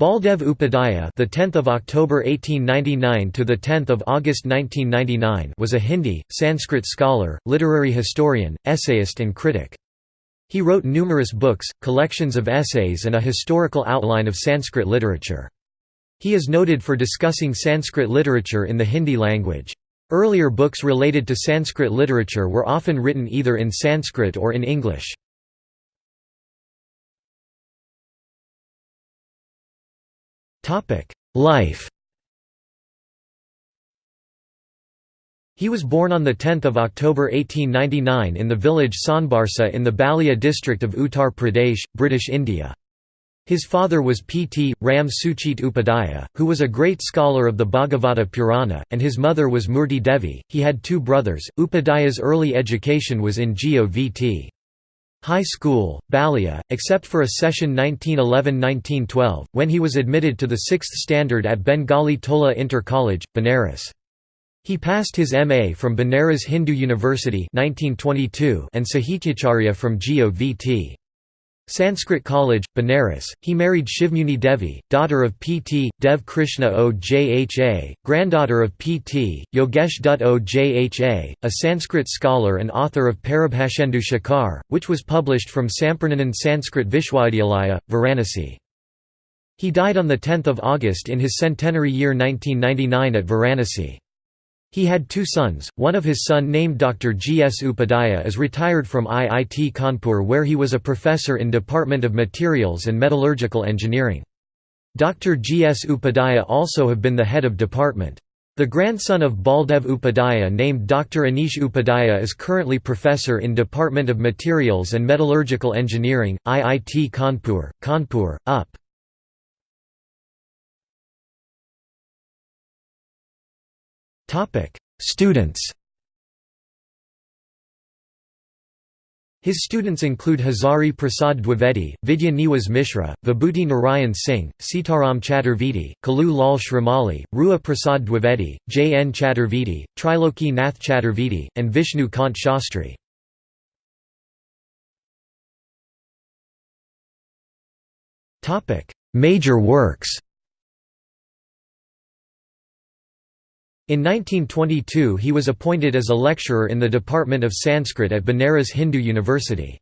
Baldev Upadhyaya, the 10th of October 1899 to the 10th of August 1999, was a Hindi, Sanskrit scholar, literary historian, essayist and critic. He wrote numerous books, collections of essays and a historical outline of Sanskrit literature. He is noted for discussing Sanskrit literature in the Hindi language. Earlier books related to Sanskrit literature were often written either in Sanskrit or in English. Life He was born on 10 October 1899 in the village Sanbarsa in the Ballia district of Uttar Pradesh, British India. His father was P.T. Ram Suchit Upadhyaya, who was a great scholar of the Bhagavata Purana, and his mother was Murti Devi. He had two brothers. Upadhyaya's early education was in Govt. High School, Ballia, except for a session 1911–1912, when he was admitted to the sixth standard at Bengali Tola Inter College, Benares. He passed his MA from Benares Hindu University 1922 and Sahityacharya from Govt. Sanskrit College, Benares, he married Shivmuni Devi, daughter of P.T. Dev Krishna Ojha, granddaughter of P.T. Yogesh Dutt Ojha, a Sanskrit scholar and author of Paribhashendu Shekhar, which was published from Sampurnanand Sanskrit Vishwavidyalaya, Varanasi. He died on 10 August in his centenary year 1999 at Varanasi. He had two sons, one of his son named Dr. G. S. Upadhyaya is retired from IIT Kanpur where he was a professor in Department of Materials and Metallurgical Engineering. Dr. G. S. Upadhyaya also have been the head of department. The grandson of Baldev Upadhyaya named Dr. Anish Upadhyaya is currently professor in Department of Materials and Metallurgical Engineering, IIT Kanpur, Kanpur, UP. Students His students include Hazari Prasad Dwivedi, Vidya Niwas Mishra, Vibhuti Narayan Singh, Sitaram Chaturvedi, Kalu Lal Shrimali, Rua Prasad Dwivedi, J. N. Chaturvedi, Triloki Nath Chaturvedi, and Vishnu Kant Shastri. Major works In 1922 he was appointed as a lecturer in the Department of Sanskrit at Banaras Hindu University.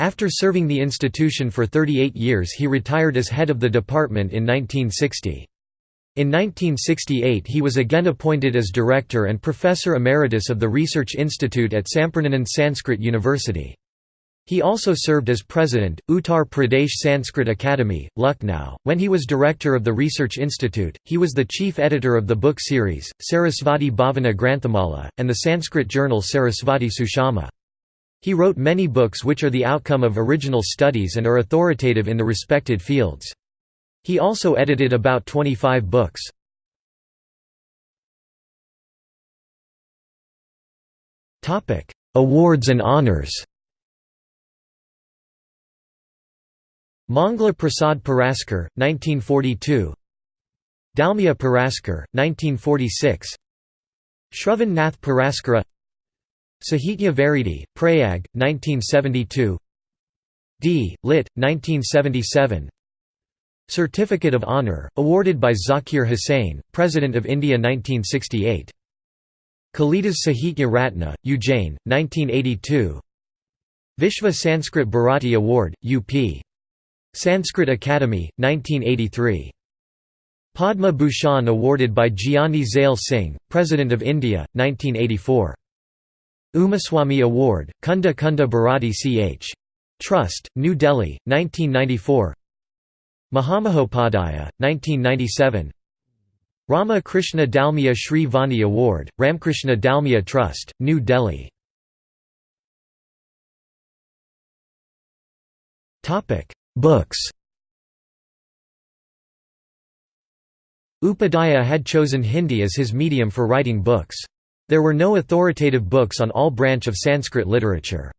After serving the institution for 38 years he retired as head of the department in 1960. In 1968 he was again appointed as director and professor emeritus of the Research Institute at Sampurnanand Sanskrit University. He also served as president, Uttar Pradesh Sanskrit Academy, Lucknow. When he was director of the Research Institute, he was the chief editor of the book series, Sarasvati Bhavana Granthamala, and the Sanskrit journal Sarasvati Sushama. He wrote many books which are the outcome of original studies and are authoritative in the respected fields. He also edited about 25 books. Awards and honors Mangla Prasad Puraskar, 1942 Dalmia Puraskar, 1946 Shravan Nath Puraskara Sahitya Varidi, Prayag, 1972 D. Lit. 1977 Certificate of Honour, awarded by Zakir Hussain, President of India 1968 Kalidas Sahitya Ratna, Ujjain, 1982 Vishva Sanskrit Bharati Award, UP Sanskrit Academy, 1983. Padma Bhushan awarded by Giani Zail Singh, President of India, 1984. Umaswamy Award, Kunda Kunda Bharati Ch. Trust, New Delhi, 1994 Mahamahopadhyaya, 1997 Rama Krishna Dalmia Shri Vani Award, Ramkrishna Dalmia Trust, New Delhi Books Upadhyaya had chosen Hindi as his medium for writing books. There were no authoritative books on all branch of Sanskrit literature.